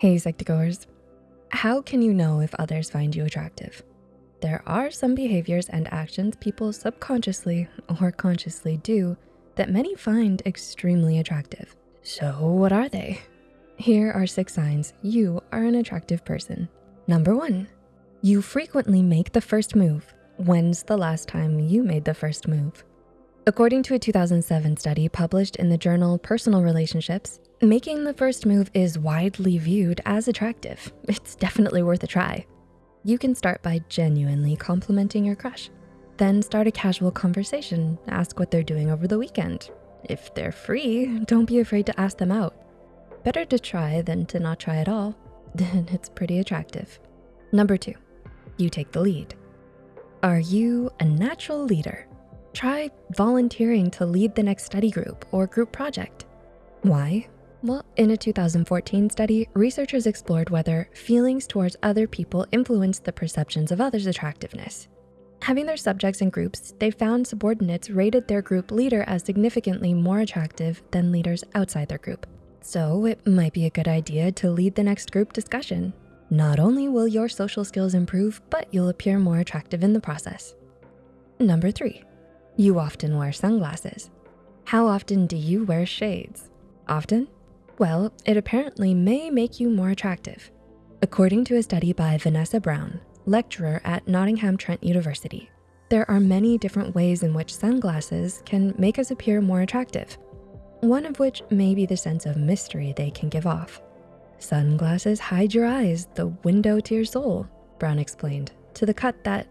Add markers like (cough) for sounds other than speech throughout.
Hey Psych2Goers, how can you know if others find you attractive? There are some behaviors and actions people subconsciously or consciously do that many find extremely attractive. So what are they? Here are six signs you are an attractive person. Number one, you frequently make the first move. When's the last time you made the first move? According to a 2007 study published in the journal Personal Relationships, making the first move is widely viewed as attractive. (laughs) It's definitely worth a try. You can start by genuinely complimenting your crush. Then start a casual conversation, ask what they're doing over the weekend. If they're free, don't be afraid to ask them out. Better to try than to not try at all. (laughs) Then it's pretty attractive. Number two, you take the lead. Are you a natural leader? Try volunteering to lead the next study group or group project. Why? Well, in a 2014 study, researchers explored whether feelings towards other people influence the perceptions of others' attractiveness. Having their subjects in groups, they found subordinates rated their group leader as significantly more attractive than leaders outside their group. So it might be a good idea to lead the next group discussion. Not only will your social skills improve, but you'll appear more attractive in the process. Number three, you often wear sunglasses. How often do you wear shades? Often? Well, it apparently may make you more attractive. According to a study by Vanessa Brown, lecturer at Nottingham Trent University, there are many different ways in which sunglasses can make us appear more attractive. One of which may be the sense of mystery they can give off. Sunglasses hide your eyes, the window to your soul, Brown explained, to the cut that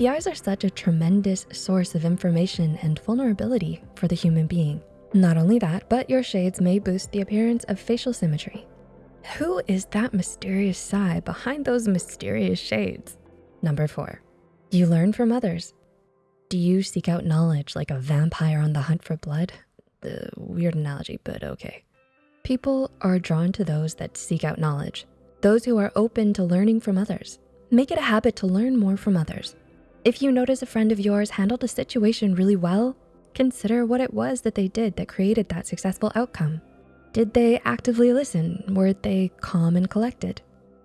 the eyes are such a tremendous source of information and vulnerability for the human being. Not only that, but your shades may boost the appearance of facial symmetry. Who is that mysterious sigh behind those mysterious shades? Number four, you learn from others. Do you seek out knowledge like a vampire on the hunt for blood? The weird analogy, but okay. People are drawn to those that seek out knowledge, those who are open to learning from others. Make it a habit to learn more from others. If you notice a friend of yours handled a situation really well, consider what it was that they did that created that successful outcome. Did they actively listen? Were they calm and collected?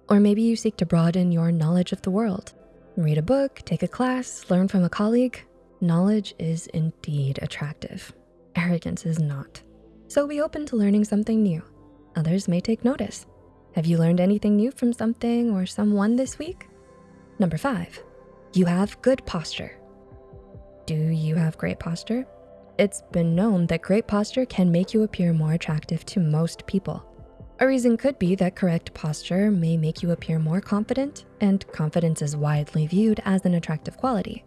Or maybe you seek to broaden your knowledge of the world. Read a book, take a class, learn from a colleague. Knowledge is indeed attractive. Arrogance is not. So be open to learning something new. Others may take notice. Have you learned anything new from something or someone this week? Number five, you have good posture. Do you have great posture? It's been known that great posture can make you appear more attractive to most people. A reason could be that correct posture may make you appear more confident, and confidence is widely viewed as an attractive quality.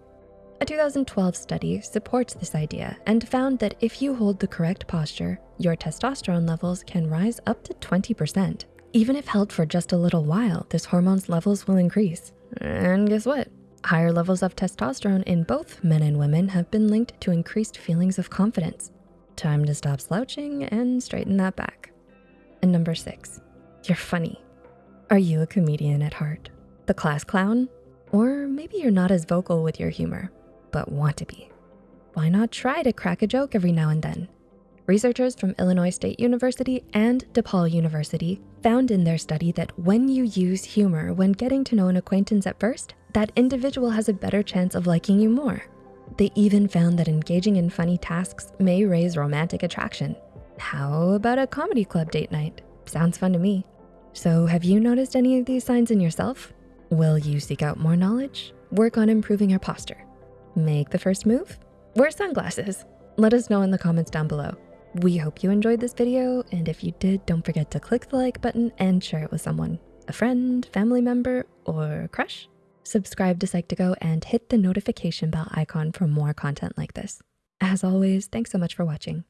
A 2012 study supports this idea and found that if you hold the correct posture, your testosterone levels can rise up to 20%. Even if held for just a little while, this hormone's levels will increase. And guess what? Higher levels of testosterone in both men and women have been linked to increased feelings of confidence. Time to stop slouching and straighten that back. And number six, you're funny. Are you a comedian at heart? The class clown? Or maybe you're not as vocal with your humor, but want to be. Why not try to crack a joke every now and then? Researchers from Illinois State University and DePaul University found in their study that when you use humor when getting to know an acquaintance at first, that individual has a better chance of liking you more. They even found that engaging in funny tasks may raise romantic attraction. How about a comedy club date night? Sounds fun to me. So have you noticed any of these signs in yourself? Will you seek out more knowledge? Work on improving your posture. Make the first move? Wear sunglasses. Let us know in the comments down below. We hope you enjoyed this video, and if you did, don't forget to click the like button and share it with someone, a friend, family member, or crush. Subscribe to Psych2Go and hit the notification bell icon for more content like this. As always, thanks so much for watching.